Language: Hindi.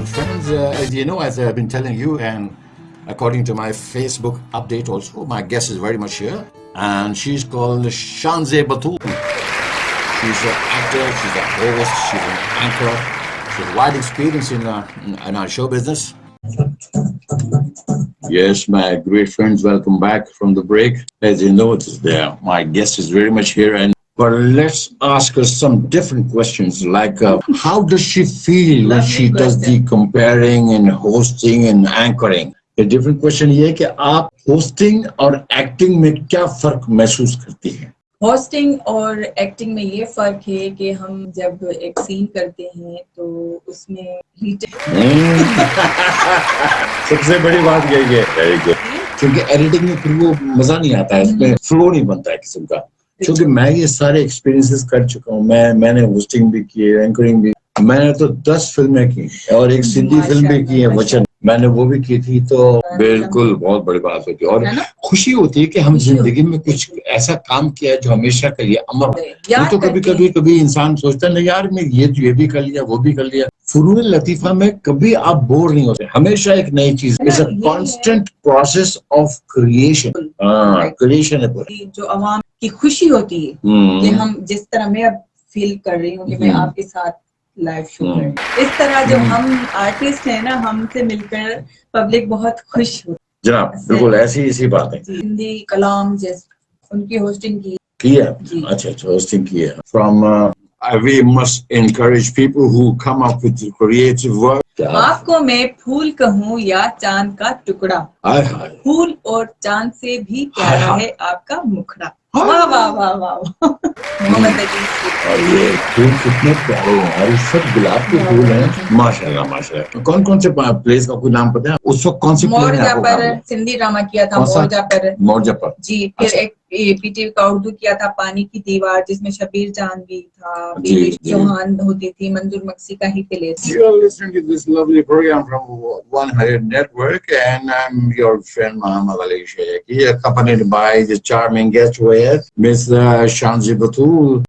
good friends. Uh, as you know, as I've been telling you, and according to my Facebook update also, my guest is very much here. And she's called Shanze Batul. She's an actor, she's a host, she's an anchor. She has wide experience in, uh, in our show business. Yes, my great friends, welcome back from the break. As you know, there. My guest is very much here and but let's ask her some different questions like uh, how does she feel when she does the comparing and hosting and anchoring a different question ये है कि आप hosting और acting में क्या फ़र्क महसूस करती हैं होस्टिंग और एक्टिंग में ये फ़र्क है कि हम जब एक सीन करते हैं तो उसमें सबसे बड़ी बात यही है क्योंकि एडिटिंग में फिर वो मज़ा नहीं आता है इसमें फ्लो नहीं बनता है किस्म का क्योंकि मैं ये सारे एक्सपीरियंसेस कर चुका हूँ। मैं मैंने होस्टिंग भी की है एंकरिंग भी। मैंने तो दस फ़िल्में की और एक सिंधी फ़िल्म भी की है वचन। मैंने वो भी की थी तो बिल्कुल बहुत बड़ी बात होती है। और खुशी होती है कि हम ज़िंदगी में कुछ ऐसा काम किया है जो हमेशा के लिए अमर ये तो कभी कभी कभी इंसान सोचता नहीं यार मैं ये तो ये भी कर लिया वो भी कर लिया। फुरून लतीफा में कभी आप बोर नहीं होते। हमेशा एक नई चीज़ it's a constant process of creation creation है जो अवाम की खुशी होती है कि हम जिस तरह मैं अब फील कर रही हूँ कि मैं आपके साथ लाइव शो कर इस तरह जो हम आर्टिस्ट हैं ना हमसे मिलकर पब्लिक बहुत खुश हो। जनाब बिल्कुल ऐसी इसी बात है। हिंदी कलाम जैसे उनकी होस्टिंग की। की है? अच्छा अच्छा होस्टिंग की है। From we must encourage people who come up with creative work. आपको मैं फूल कहूँ या चाँद का टुकड़ा? हाय हाय। फूल और चाँद से भी प्यारा है आपका मुखड़ा। वाह वाह वाह वाह और ये फूल कितने प्यारे हैं और सब गुलाब के फूल हैं। माशाल्लाह माशाल्लाह। कौन कौन से प्लेस का कोई नाम पता है? उस वक्त कौन सी मोरजा पर सिंधी ड्रामा किया था मोरजा पर। मोरजा पर। जी फिर एक एपीटी का उर्दू किया था पानी की दीवार जिसमें शबीर जान भी था चौहान होती थी मंजूर मक्सी का ही प्ले शांजी बतू